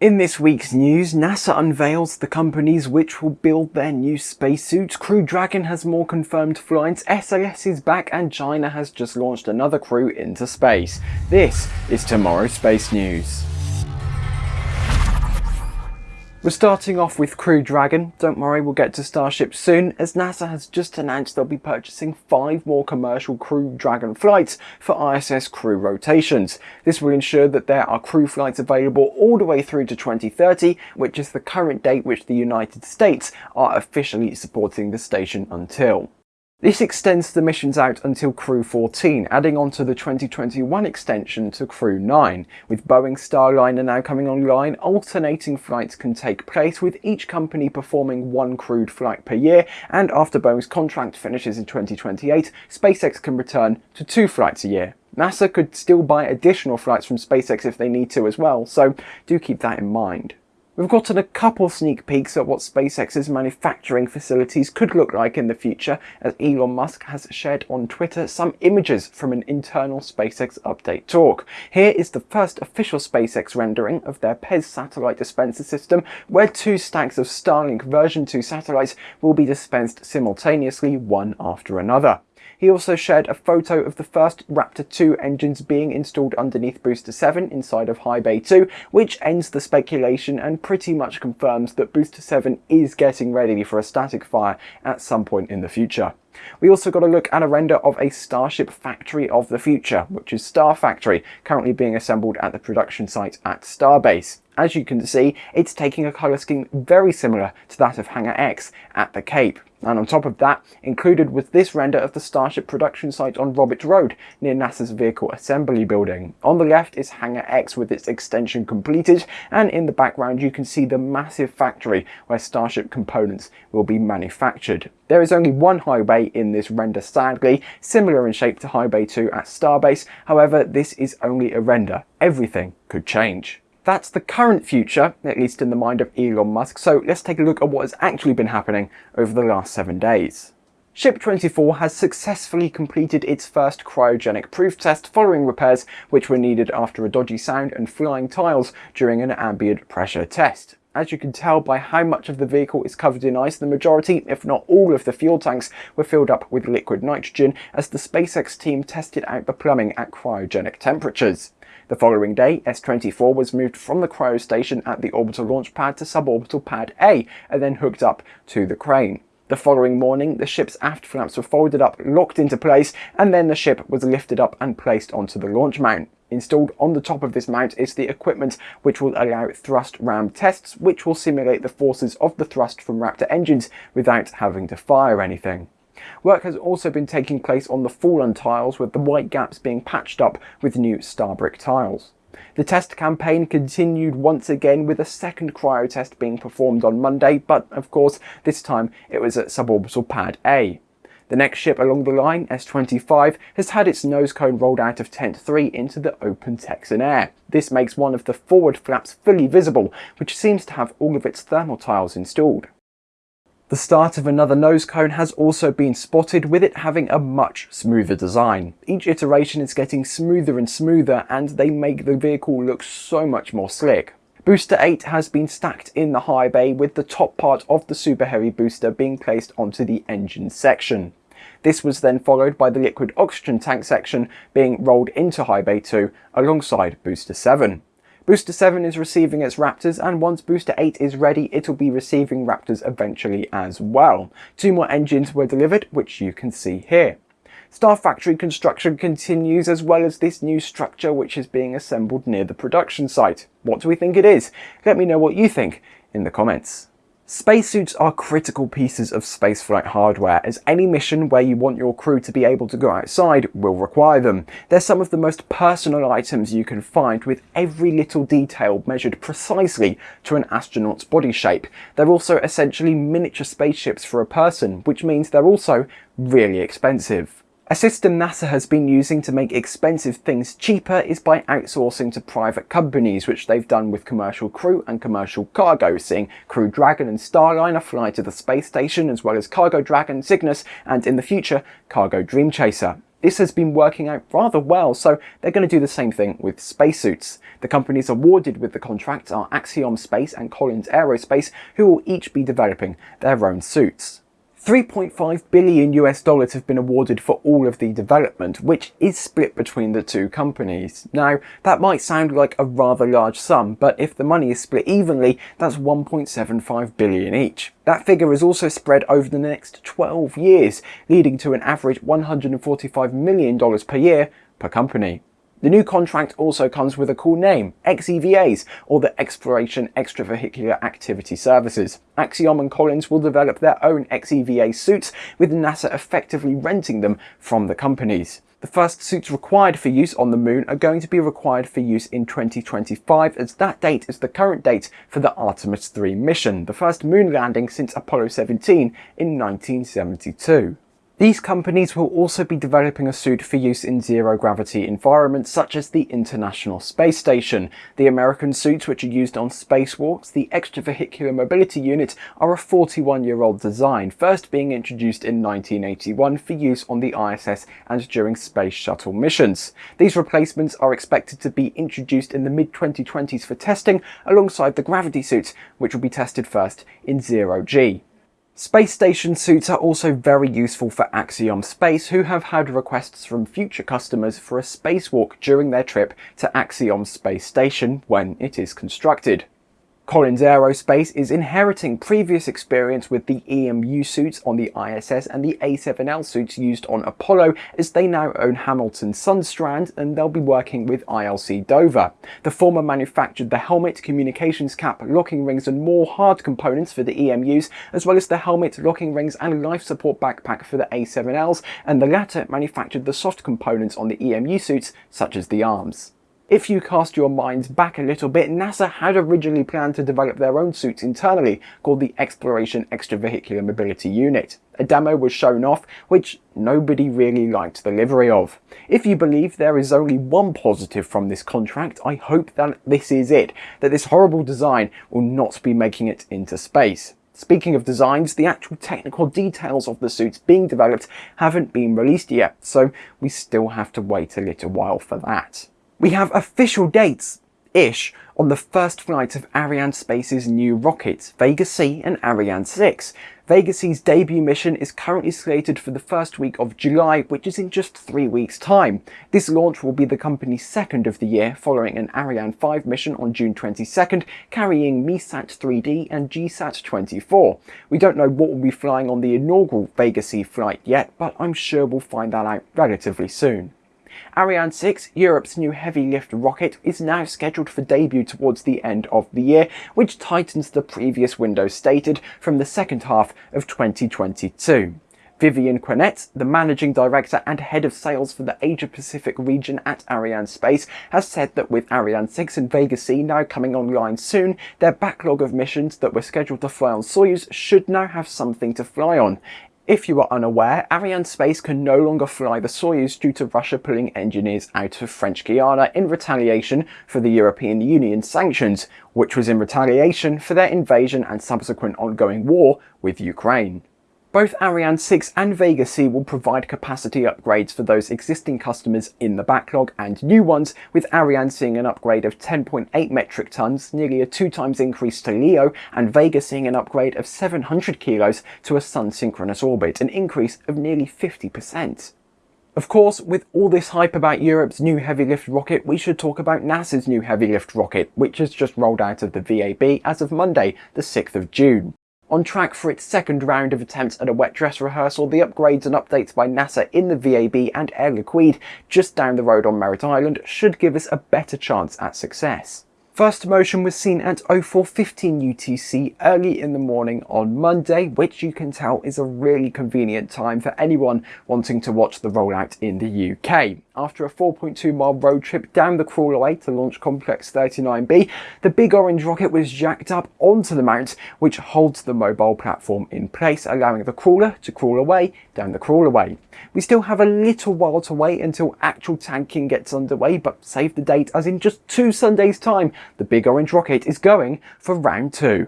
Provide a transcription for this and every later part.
In this week's news, NASA unveils the companies which will build their new spacesuits, Crew Dragon has more confirmed flights, SLS is back and China has just launched another crew into space. This is tomorrow's space news. We're starting off with Crew Dragon. Don't worry, we'll get to Starship soon, as NASA has just announced they'll be purchasing five more commercial Crew Dragon flights for ISS crew rotations. This will ensure that there are crew flights available all the way through to 2030, which is the current date which the United States are officially supporting the station until. This extends the missions out until Crew 14, adding on to the 2021 extension to Crew 9. With Boeing Starliner now coming online, alternating flights can take place with each company performing one crewed flight per year, and after Boeing's contract finishes in 2028, SpaceX can return to two flights a year. NASA could still buy additional flights from SpaceX if they need to as well, so do keep that in mind. We've gotten a couple sneak peeks at what SpaceX's manufacturing facilities could look like in the future as Elon Musk has shared on Twitter some images from an internal SpaceX update talk. Here is the first official SpaceX rendering of their PEZ satellite dispenser system where two stacks of Starlink version 2 satellites will be dispensed simultaneously one after another. He also shared a photo of the first Raptor 2 engines being installed underneath Booster 7 inside of High Bay 2, which ends the speculation and pretty much confirms that Booster 7 is getting ready for a static fire at some point in the future. We also got a look at a render of a Starship factory of the future, which is Star Factory, currently being assembled at the production site at Starbase. As you can see, it's taking a colour scheme very similar to that of Hangar X at the Cape. And on top of that, included was this render of the Starship production site on Roberts Road, near NASA's Vehicle Assembly Building. On the left is Hangar X with its extension completed, and in the background you can see the massive factory where Starship components will be manufactured. There is only one high bay in this render sadly, similar in shape to High Bay 2 at Starbase, however this is only a render. Everything could change. That's the current future, at least in the mind of Elon Musk, so let's take a look at what has actually been happening over the last seven days. Ship 24 has successfully completed its first cryogenic proof test following repairs which were needed after a dodgy sound and flying tiles during an ambient pressure test. As you can tell by how much of the vehicle is covered in ice, the majority, if not all of the fuel tanks were filled up with liquid nitrogen as the SpaceX team tested out the plumbing at cryogenic temperatures. The following day, S-24 was moved from the cryo station at the orbital launch pad to suborbital pad A and then hooked up to the crane. The following morning, the ship's aft flaps were folded up, locked into place, and then the ship was lifted up and placed onto the launch mount. Installed on the top of this mount is the equipment which will allow thrust ram tests, which will simulate the forces of the thrust from Raptor engines without having to fire anything. Work has also been taking place on the fallen tiles with the white gaps being patched up with new Starbrick tiles. The test campaign continued once again with a second cryo test being performed on Monday, but of course this time it was at suborbital pad A. The next ship along the line, S-25, has had its nose cone rolled out of Tent 3 into the open Texan air. This makes one of the forward flaps fully visible, which seems to have all of its thermal tiles installed. The start of another nose cone has also been spotted with it having a much smoother design. Each iteration is getting smoother and smoother and they make the vehicle look so much more slick. Booster 8 has been stacked in the high bay with the top part of the Super Heavy booster being placed onto the engine section. This was then followed by the liquid oxygen tank section being rolled into High Bay 2 alongside Booster 7. Booster 7 is receiving its Raptors and once Booster 8 is ready it'll be receiving Raptors eventually as well. Two more engines were delivered which you can see here. Star Factory construction continues as well as this new structure which is being assembled near the production site. What do we think it is? Let me know what you think in the comments. Spacesuits are critical pieces of spaceflight hardware, as any mission where you want your crew to be able to go outside will require them. They're some of the most personal items you can find, with every little detail measured precisely to an astronaut's body shape. They're also essentially miniature spaceships for a person, which means they're also really expensive. A system NASA has been using to make expensive things cheaper is by outsourcing to private companies, which they've done with commercial crew and commercial cargo, seeing Crew Dragon and Starliner fly to the space station, as well as Cargo Dragon, Cygnus, and in the future, Cargo Dream Chaser. This has been working out rather well, so they're going to do the same thing with spacesuits. The companies awarded with the contracts are Axiom Space and Collins Aerospace, who will each be developing their own suits. 3.5 billion US dollars have been awarded for all of the development, which is split between the two companies. Now, that might sound like a rather large sum, but if the money is split evenly, that's 1.75 billion each. That figure is also spread over the next 12 years, leading to an average $145 million per year per company. The new contract also comes with a cool name, XEVAs, or the Exploration Extravehicular Activity Services. Axiom and Collins will develop their own XEVA suits, with NASA effectively renting them from the companies. The first suits required for use on the moon are going to be required for use in 2025 as that date is the current date for the Artemis 3 mission, the first moon landing since Apollo 17 in 1972. These companies will also be developing a suit for use in zero-gravity environments such as the International Space Station. The American suits which are used on spacewalks, the Extravehicular Mobility Unit, are a 41-year-old design, first being introduced in 1981 for use on the ISS and during Space Shuttle missions. These replacements are expected to be introduced in the mid-2020s for testing alongside the Gravity suits, which will be tested first in zero-G. Space station suits are also very useful for Axiom Space who have had requests from future customers for a spacewalk during their trip to Axiom Space Station when it is constructed. Collins Aerospace is inheriting previous experience with the EMU suits on the ISS and the A7L suits used on Apollo as they now own Hamilton Sundstrand and they'll be working with ILC Dover. The former manufactured the helmet, communications cap, locking rings and more hard components for the EMUs as well as the helmet, locking rings and life support backpack for the A7Ls and the latter manufactured the soft components on the EMU suits such as the arms. If you cast your minds back a little bit, NASA had originally planned to develop their own suits internally called the Exploration Extravehicular Mobility Unit. A demo was shown off, which nobody really liked the livery of. If you believe there is only one positive from this contract, I hope that this is it, that this horrible design will not be making it into space. Speaking of designs, the actual technical details of the suits being developed haven't been released yet, so we still have to wait a little while for that. We have official dates, ish, on the first flight of Arianespace's new rockets, Vega C and Ariane 6. Vega C's debut mission is currently slated for the first week of July, which is in just three weeks' time. This launch will be the company's second of the year, following an Ariane 5 mission on June 22nd, carrying MEASAT 3D and GSAT 24. We don't know what will be flying on the inaugural Vega C flight yet, but I'm sure we'll find that out relatively soon. Ariane 6, Europe's new heavy lift rocket, is now scheduled for debut towards the end of the year, which tightens the previous window stated from the second half of 2022. Vivian Quénet, the managing director and head of sales for the Asia Pacific region at Arianespace, has said that with Ariane 6 and Vega C now coming online soon, their backlog of missions that were scheduled to fly on Soyuz should now have something to fly on. If you are unaware, Arianespace can no longer fly the Soyuz due to Russia pulling engineers out of French Guiana in retaliation for the European Union sanctions, which was in retaliation for their invasion and subsequent ongoing war with Ukraine. Both Ariane 6 and Vega C will provide capacity upgrades for those existing customers in the backlog and new ones, with Ariane seeing an upgrade of 10.8 metric tons, nearly a two times increase to LEO, and Vega seeing an upgrade of 700 kilos to a sun-synchronous orbit, an increase of nearly 50%. Of course, with all this hype about Europe's new heavy lift rocket, we should talk about NASA's new heavy lift rocket, which has just rolled out of the VAB as of Monday, the 6th of June. On track for its second round of attempts at a wet dress rehearsal, the upgrades and updates by NASA in the VAB and Air Liquide just down the road on Merritt Island should give us a better chance at success. First motion was seen at 0415 UTC early in the morning on Monday, which you can tell is a really convenient time for anyone wanting to watch the rollout in the UK. After a 4.2 mile road trip down the crawlerway to launch Complex 39B, the big orange rocket was jacked up onto the mount, which holds the mobile platform in place, allowing the crawler to crawl away down the crawlerway. We still have a little while to wait until actual tanking gets underway, but save the date as in just two Sundays time, the big orange rocket is going for round two.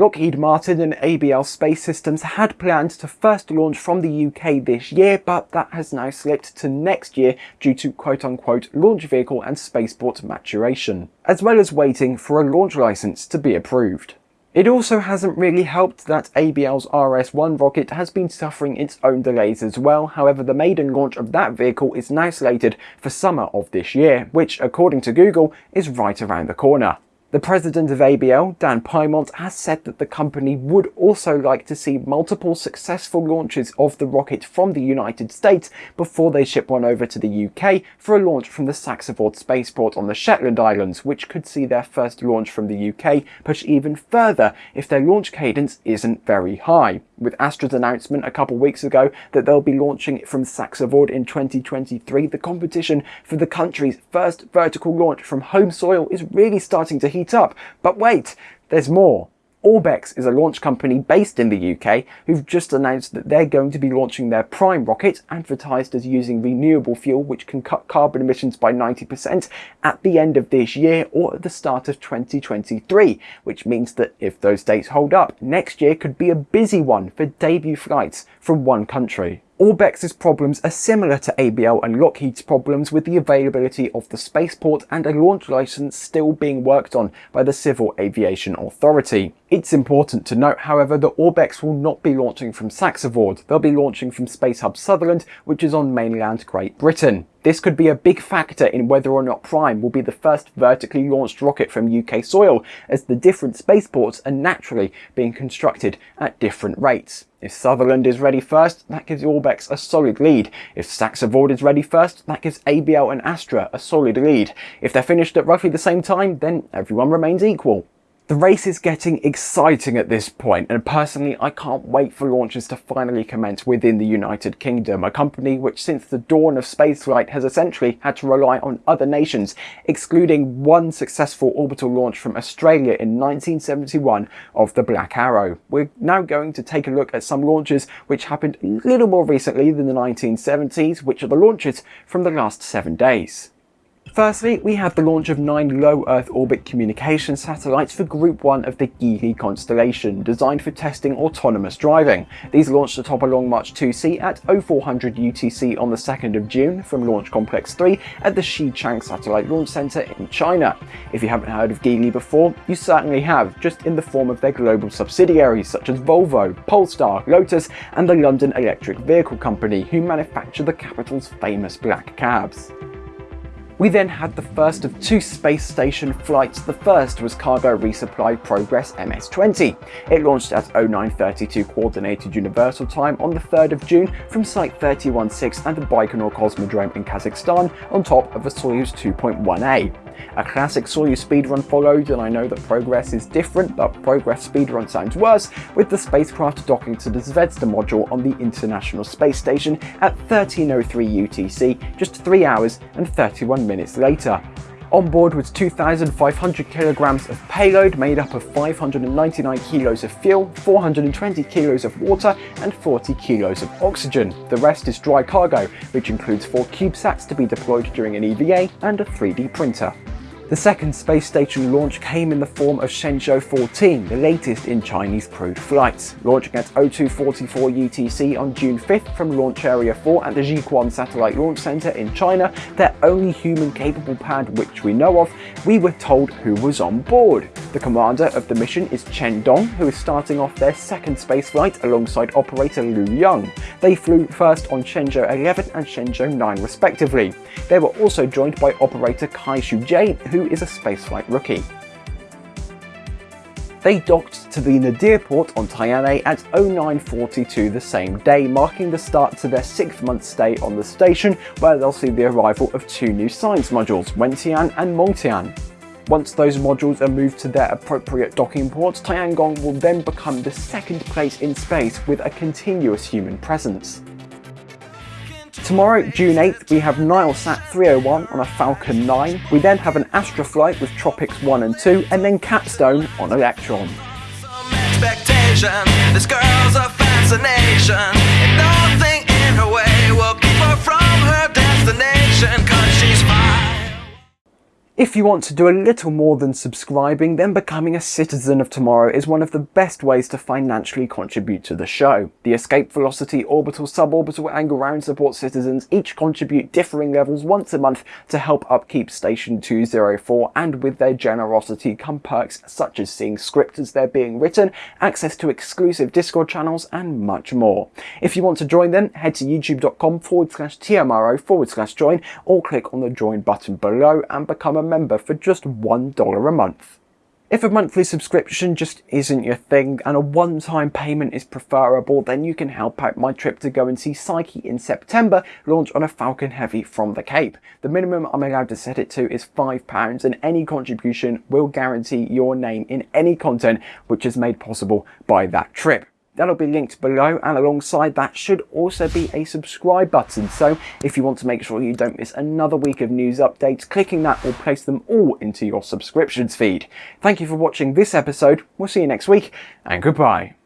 Lockheed Martin and ABL Space Systems had planned to first launch from the UK this year, but that has now slipped to next year due to quote unquote launch vehicle and spaceport maturation, as well as waiting for a launch license to be approved. It also hasn't really helped that ABL's RS-1 rocket has been suffering its own delays as well, however the maiden launch of that vehicle is now slated for summer of this year, which according to Google is right around the corner. The president of ABL, Dan Piemont, has said that the company would also like to see multiple successful launches of the rocket from the United States before they ship one over to the UK for a launch from the SaxaVord spaceport on the Shetland Islands, which could see their first launch from the UK push even further if their launch cadence isn't very high with Astra's announcement a couple weeks ago that they'll be launching from SaxaVord in 2023, the competition for the country's first vertical launch from home soil is really starting to heat up. But wait, there's more. Orbex is a launch company based in the UK who've just announced that they're going to be launching their Prime rocket, advertised as using renewable fuel which can cut carbon emissions by 90% at the end of this year or at the start of 2023, which means that if those dates hold up, next year could be a busy one for debut flights from one country. Orbex's problems are similar to ABL and Lockheed's problems with the availability of the spaceport and a launch license still being worked on by the Civil Aviation Authority. It's important to note, however, that Orbex will not be launching from SaxaVord. They'll be launching from Space Hub Sutherland, which is on mainland Great Britain. This could be a big factor in whether or not Prime will be the first vertically launched rocket from UK soil, as the different spaceports are naturally being constructed at different rates. If Sutherland is ready first, that gives Orbex a solid lead. If SaxaVord is ready first, that gives ABL and Astra a solid lead. If they're finished at roughly the same time, then everyone remains equal. The race is getting exciting at this point and personally I can't wait for launches to finally commence within the United Kingdom, a company which since the dawn of spaceflight has essentially had to rely on other nations, excluding one successful orbital launch from Australia in 1971 of the Black Arrow. We're now going to take a look at some launches which happened a little more recently than the 1970s, which are the launches from the last seven days. Firstly, we have the launch of nine low Earth orbit communication satellites for Group 1 of the Geely constellation, designed for testing autonomous driving. These launched atop a Long March 2C at 0400 UTC on the 2nd of June from Launch Complex 3 at the Xichang Satellite Launch Center in China. If you haven't heard of Geely before, you certainly have, just in the form of their global subsidiaries such as Volvo, Polestar, Lotus and the London Electric Vehicle Company, who manufacture the capital's famous black cabs. We then had the first of two space station flights. The first was Cargo Resupply Progress MS-20. It launched at 0932 Coordinated Universal Time on the 3rd of June from Site 316 at the Baikonur Cosmodrome in Kazakhstan on top of a Soyuz 2.1A. A classic Soyuz speedrun followed and I know that Progress is different but Progress speedrun sounds worse with the spacecraft docking to the Zvezda module on the International Space Station at 1303 UTC just 3 hours and 31 minutes later. On board was 2,500 kilograms of payload made up of 599 kilos of fuel, 420 kilos of water and 40 kilos of oxygen. The rest is dry cargo, which includes 4 CubeSats to be deployed during an EVA and a 3D printer. The second space station launch came in the form of Shenzhou 14, the latest in Chinese crewed flights. Launching at 0244 UTC on June 5th from Launch Area 4 at the Jiuquan Satellite Launch Center in China, their only human-capable pad which we know of, we were told who was on board. The commander of the mission is Chen Dong, who is starting off their second spaceflight alongside operator Liu Yang. They flew first on Shenzhou 11 and Shenzhou 9 respectively. They were also joined by operator Cai Xuzhe, who who is a spaceflight rookie. They docked to the Nadir port on Tianhe at 0942 the same day, marking the start to their six month stay on the station, where they'll see the arrival of two new science modules, Wentian and Mengtian. Once those modules are moved to their appropriate docking ports, Tiangong will then become the second place in space with a continuous human presence. Tomorrow, June 8th, we have Nilesat 301 on a Falcon 9. We then have an Astra flight with Tropics 1 and 2, and then Capstone on Electron. This If you want to do a little more than subscribing, then becoming a citizen of tomorrow is one of the best ways to financially contribute to the show. The Escape Velocity, Orbital, Suborbital and Ground Support citizens each contribute differing levels once a month to help upkeep Station 204 and with their generosity come perks such as seeing scripts as they're being written, access to exclusive Discord channels and much more. If you want to join them, head to youtube.com forward slash TMRO forward slash join or click on the join button below and become a member for just $1 a month. If a monthly subscription just isn't your thing and a one-time payment is preferable, then you can help out my trip to go and see Psyche in September launch on a Falcon Heavy from the Cape. The minimum I'm allowed to set it to is £5 and any contribution will guarantee your name in any content which is made possible by that trip. That'll be linked below and alongside that should also be a subscribe button. So if you want to make sure you don't miss another week of news updates, clicking that will place them all into your subscriptions feed. Thank you for watching this episode. We'll see you next week and goodbye.